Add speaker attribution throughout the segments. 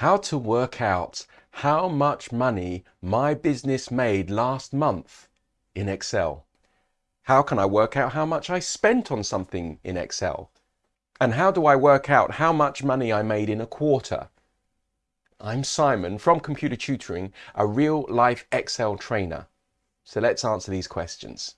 Speaker 1: how to work out how much money my business made last month in Excel. How can I work out how much I spent on something in Excel? And how do I work out how much money I made in a quarter? I'm Simon from Computer Tutoring, a real life Excel trainer. So let's answer these questions.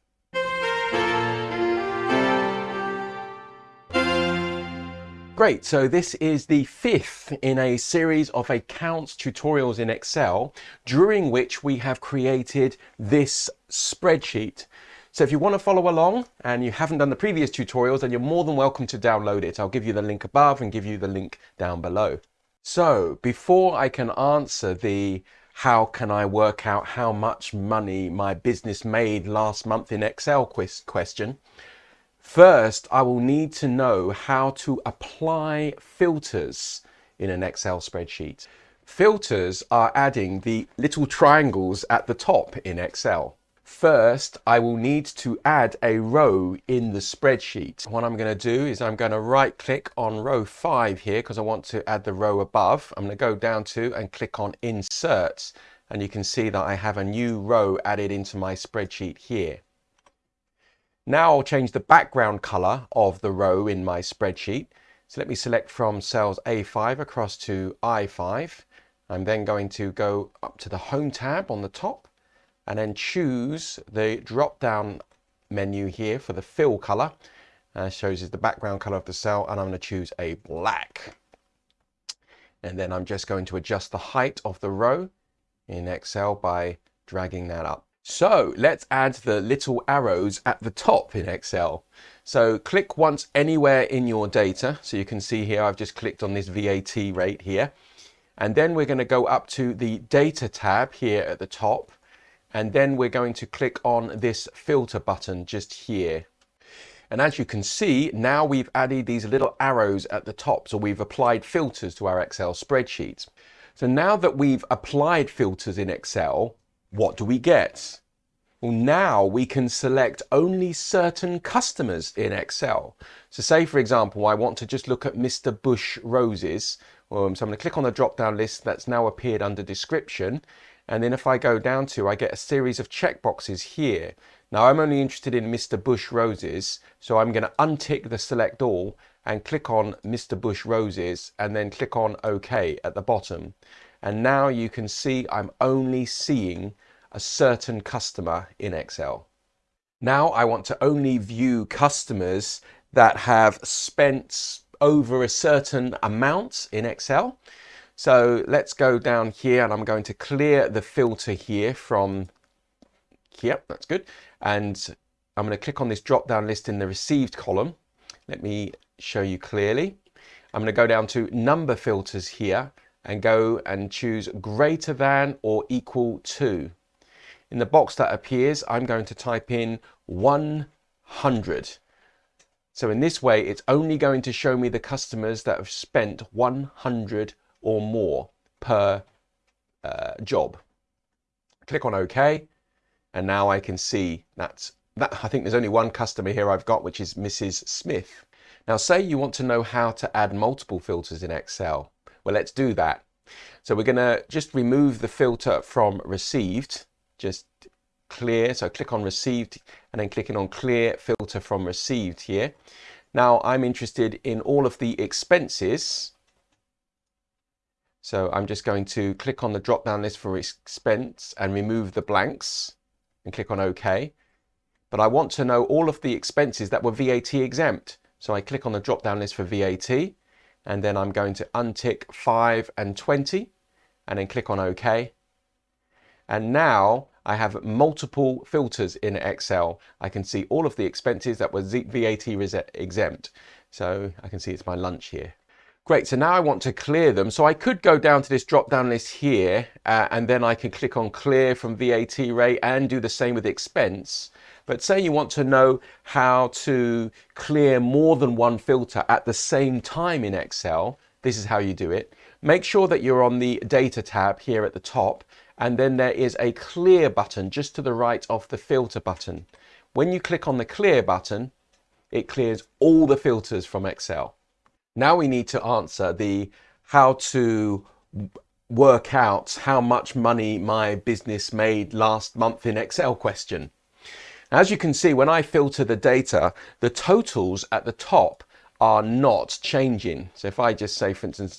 Speaker 1: Great, so this is the fifth in a series of accounts tutorials in Excel, during which we have created this spreadsheet. So if you want to follow along and you haven't done the previous tutorials, then you're more than welcome to download it. I'll give you the link above and give you the link down below. So before I can answer the how can I work out how much money my business made last month in Excel quiz question, First, I will need to know how to apply filters in an Excel spreadsheet. Filters are adding the little triangles at the top in Excel. First, I will need to add a row in the spreadsheet. What I'm going to do is I'm going to right click on row 5 here because I want to add the row above. I'm going to go down to and click on insert and you can see that I have a new row added into my spreadsheet here. Now I'll change the background color of the row in my spreadsheet. So let me select from cells A5 across to I5. I'm then going to go up to the Home tab on the top and then choose the drop down menu here for the fill color. Uh, shows us the background color of the cell and I'm going to choose a black. And then I'm just going to adjust the height of the row in Excel by dragging that up. So let's add the little arrows at the top in Excel. So click once anywhere in your data. So you can see here, I've just clicked on this VAT rate here. And then we're going to go up to the data tab here at the top. And then we're going to click on this filter button just here. And as you can see, now we've added these little arrows at the top. So we've applied filters to our Excel spreadsheet. So now that we've applied filters in Excel, what do we get? Well, now we can select only certain customers in Excel. So say, for example, I want to just look at Mr. Bush roses. Um, so I'm going to click on the drop-down list that's now appeared under description. And then if I go down to, I get a series of checkboxes here. Now I'm only interested in Mr. Bush roses. So I'm going to untick the select all and click on Mr. Bush roses and then click on OK at the bottom. And now you can see I'm only seeing a certain customer in Excel. Now I want to only view customers that have spent over a certain amount in Excel. So let's go down here and I'm going to clear the filter here from here. That's good. And I'm going to click on this drop down list in the received column. Let me show you clearly. I'm going to go down to number filters here and go and choose greater than or equal to. In the box that appears, I'm going to type in 100. So in this way, it's only going to show me the customers that have spent 100 or more per uh, job. Click on OK, and now I can see that, that I think there's only one customer here I've got, which is Mrs. Smith. Now say you want to know how to add multiple filters in Excel. Well, let's do that. So we're going to just remove the filter from received, just clear. So click on received and then clicking on clear filter from received here. Now I'm interested in all of the expenses. So I'm just going to click on the drop down list for expense and remove the blanks and click on OK. But I want to know all of the expenses that were VAT exempt. So I click on the drop down list for VAT and then I'm going to untick 5 and 20 and then click on OK. And now I have multiple filters in Excel. I can see all of the expenses that were VAT exempt. So I can see it's my lunch here. Great, so now I want to clear them. So I could go down to this drop down list here uh, and then I can click on clear from VAT rate and do the same with expense. But say you want to know how to clear more than one filter at the same time in Excel, this is how you do it. Make sure that you're on the data tab here at the top and then there is a clear button just to the right of the filter button. When you click on the clear button, it clears all the filters from Excel. Now we need to answer the how to work out how much money my business made last month in Excel question. As you can see, when I filter the data, the totals at the top are not changing. So if I just say, for instance,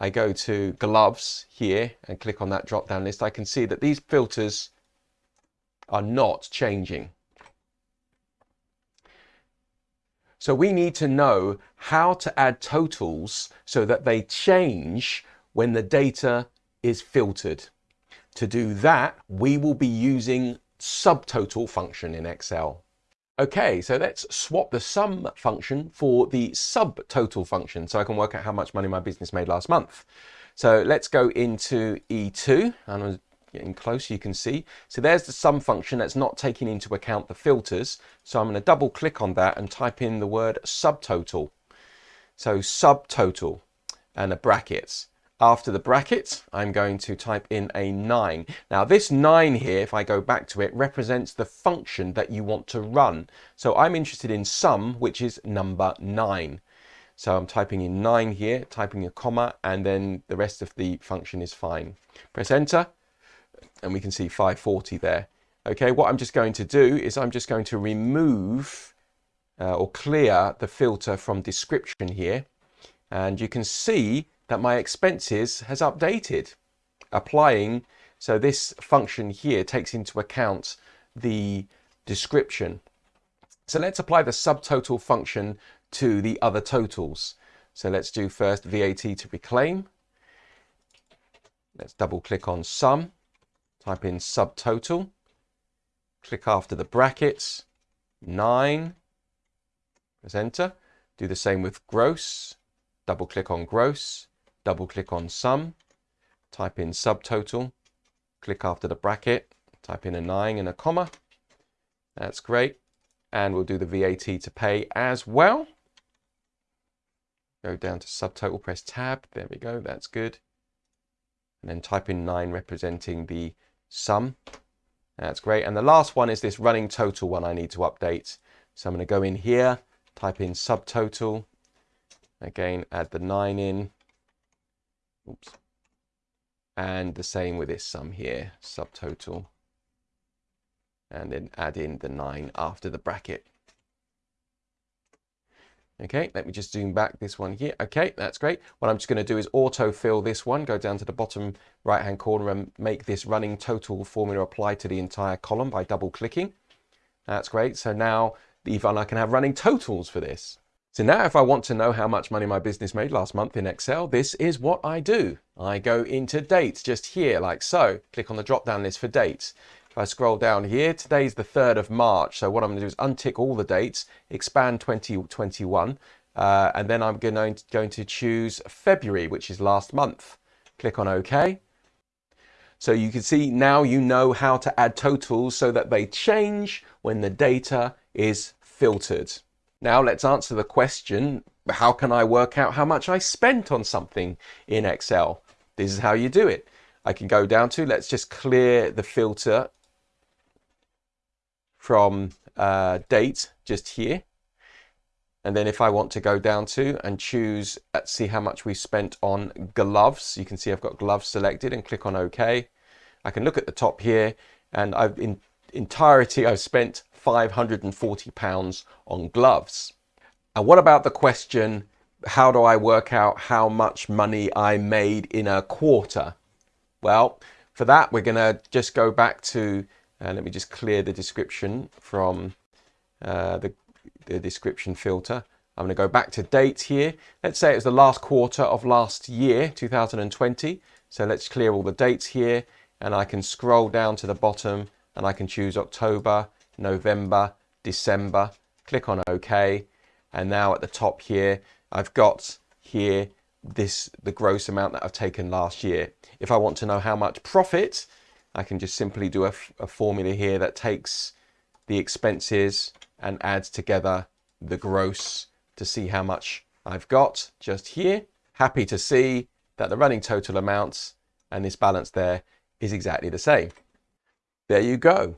Speaker 1: I go to gloves here and click on that drop down list, I can see that these filters are not changing. So we need to know how to add totals so that they change when the data is filtered. To do that, we will be using subtotal function in Excel. Okay, so let's swap the sum function for the subtotal function so I can work out how much money my business made last month. So let's go into E2 and I'm getting close you can see. So there's the sum function that's not taking into account the filters. So I'm going to double click on that and type in the word subtotal. So subtotal and the brackets. After the bracket, I'm going to type in a 9. Now this 9 here, if I go back to it, represents the function that you want to run. So I'm interested in sum, which is number 9. So I'm typing in 9 here, typing a comma, and then the rest of the function is fine. Press enter, and we can see 540 there. Okay, what I'm just going to do is I'm just going to remove uh, or clear the filter from description here. And you can see that my expenses has updated. Applying so this function here takes into account the description. So let's apply the subtotal function to the other totals. So let's do first VAT to reclaim. Let's double click on sum type in subtotal click after the brackets 9 press enter do the same with gross double click on gross double click on sum, type in subtotal, click after the bracket, type in a 9 and a comma. That's great. And we'll do the VAT to pay as well. Go down to subtotal, press tab. There we go. That's good. And then type in 9 representing the sum. That's great. And the last one is this running total one I need to update. So I'm going to go in here, type in subtotal. Again, add the 9 in. Oops. And the same with this sum here, subtotal. And then add in the 9 after the bracket. Okay, let me just zoom back this one here. Okay, that's great. What I'm just going to do is autofill this one, go down to the bottom right hand corner and make this running total formula apply to the entire column by double clicking. That's great. So now even I can have running totals for this. So now if I want to know how much money my business made last month in Excel, this is what I do. I go into dates just here like so, click on the drop down list for dates. If I scroll down here, today's the 3rd of March. So what I'm going to do is untick all the dates, expand 2021, uh, and then I'm going to, going to choose February, which is last month. Click on OK. So you can see now you know how to add totals so that they change when the data is filtered. Now let's answer the question, how can I work out how much I spent on something in Excel? This is how you do it. I can go down to, let's just clear the filter from uh, date just here. And then if I want to go down to and choose, let's see how much we spent on gloves. You can see I've got gloves selected and click on OK. I can look at the top here and I've in entirety I've spent 540 pounds on gloves. And what about the question, how do I work out how much money I made in a quarter? Well, for that, we're going to just go back to, uh, let me just clear the description from uh, the, the description filter. I'm going to go back to date here. Let's say it was the last quarter of last year, 2020. So let's clear all the dates here and I can scroll down to the bottom and I can choose October, November, December, click on OK. And now at the top here, I've got here this the gross amount that I've taken last year. If I want to know how much profit, I can just simply do a, a formula here that takes the expenses and adds together the gross to see how much I've got just here. Happy to see that the running total amounts and this balance there is exactly the same. There you go.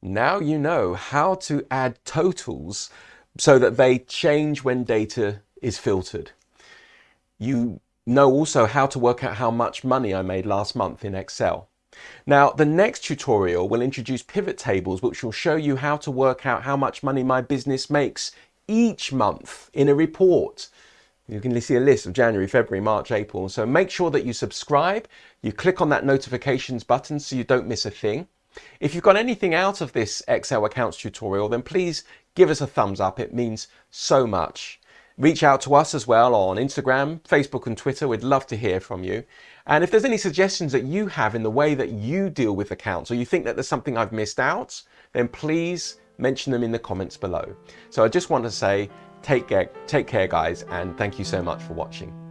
Speaker 1: Now you know how to add totals so that they change when data is filtered. You know also how to work out how much money I made last month in Excel. Now, the next tutorial will introduce pivot tables, which will show you how to work out how much money my business makes each month in a report. You can see a list of January, February, March, April. So make sure that you subscribe, you click on that notifications button so you don't miss a thing. If you've got anything out of this Excel accounts tutorial, then please give us a thumbs up. It means so much. Reach out to us as well on Instagram, Facebook and Twitter. We'd love to hear from you. And if there's any suggestions that you have in the way that you deal with accounts or you think that there's something I've missed out, then please mention them in the comments below. So I just want to say take care, take care guys, and thank you so much for watching.